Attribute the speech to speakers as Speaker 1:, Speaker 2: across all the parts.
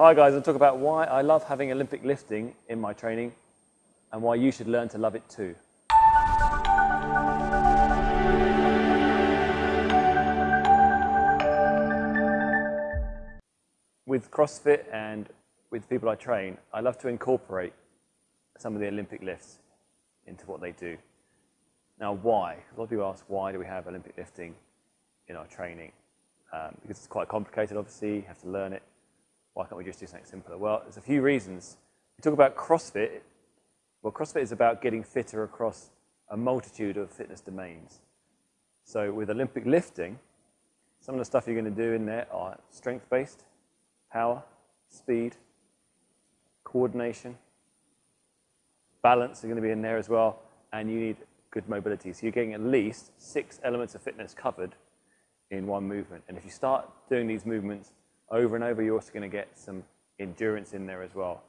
Speaker 1: Hi guys, I'll talk about why I love having Olympic lifting in my training and why you should learn to love it too. With CrossFit and with people I train, I love to incorporate some of the Olympic lifts into what they do. Now why? A lot of people ask why do we have Olympic lifting in our training? Um, because it's quite complicated obviously, you have to learn it. Why can't we just do something simpler? Well, there's a few reasons. We talk about CrossFit. Well, CrossFit is about getting fitter across a multitude of fitness domains. So with Olympic lifting, some of the stuff you're going to do in there are strength-based, power, speed, coordination, balance are going to be in there as well, and you need good mobility. So you're getting at least six elements of fitness covered in one movement. And if you start doing these movements over and over, you're also going to get some endurance in there as well.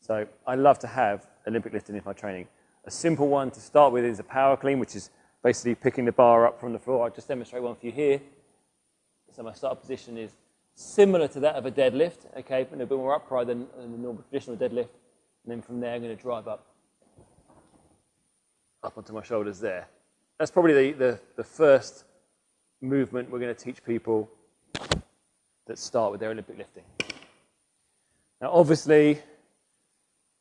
Speaker 1: So I love to have Olympic lifting in my training. A simple one to start with is a power clean, which is basically picking the bar up from the floor. I'll just demonstrate one for you here. So my start position is similar to that of a deadlift, okay, but a bit more upright than, than the normal traditional deadlift. And then from there, I'm going to drive up, up onto my shoulders there. That's probably the, the, the first movement we're going to teach people that start with their Olympic lifting. Now, obviously,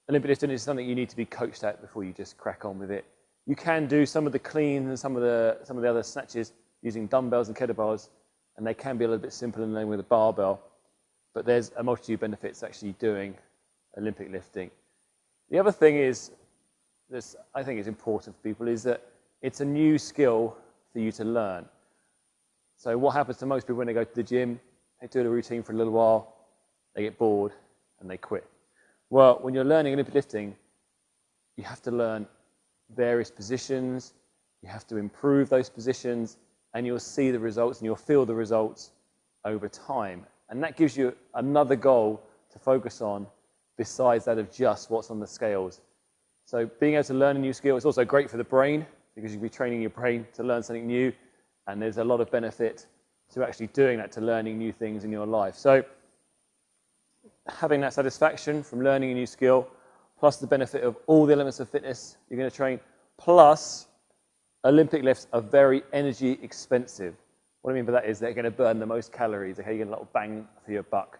Speaker 1: Olympic lifting is something you need to be coached at before you just crack on with it. You can do some of the clean and some of the, some of the other snatches using dumbbells and kettlebells, and they can be a little bit simpler than with a barbell, but there's a multitude of benefits actually doing Olympic lifting. The other thing is, this I think is important for people, is that it's a new skill for you to learn. So what happens to most people when they go to the gym, they do the routine for a little while, they get bored, and they quit. Well, when you're learning Olympic lifting, you have to learn various positions, you have to improve those positions, and you'll see the results and you'll feel the results over time. And that gives you another goal to focus on besides that of just what's on the scales. So being able to learn a new skill is also great for the brain because you'll be training your brain to learn something new. And there's a lot of benefit to actually doing that, to learning new things in your life. So having that satisfaction from learning a new skill, plus the benefit of all the elements of fitness you're going to train, plus Olympic lifts are very energy expensive. What I mean by that is they're going to burn the most calories. Okay, you get a little bang for your buck.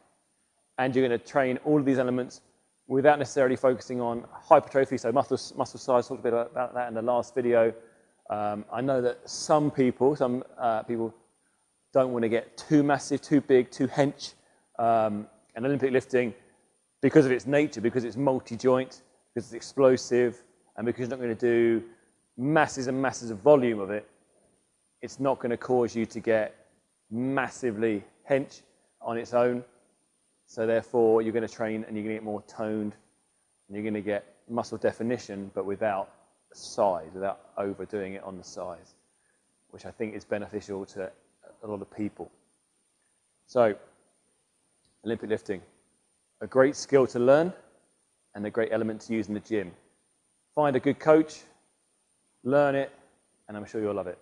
Speaker 1: And you're going to train all of these elements without necessarily focusing on hypertrophy, so muscle, muscle size, talked a bit about that in the last video. Um, I know that some people, some uh, people don't want to get too massive, too big, too hench. Um, and Olympic lifting, because of its nature, because it's multi-joint, because it's explosive, and because you're not going to do masses and masses of volume of it, it's not going to cause you to get massively hench on its own. So therefore, you're going to train and you're going to get more toned, and you're going to get muscle definition, but without size, without overdoing it on the size, which I think is beneficial to a lot of people. So, Olympic lifting, a great skill to learn and a great element to use in the gym. Find a good coach, learn it, and I'm sure you'll love it.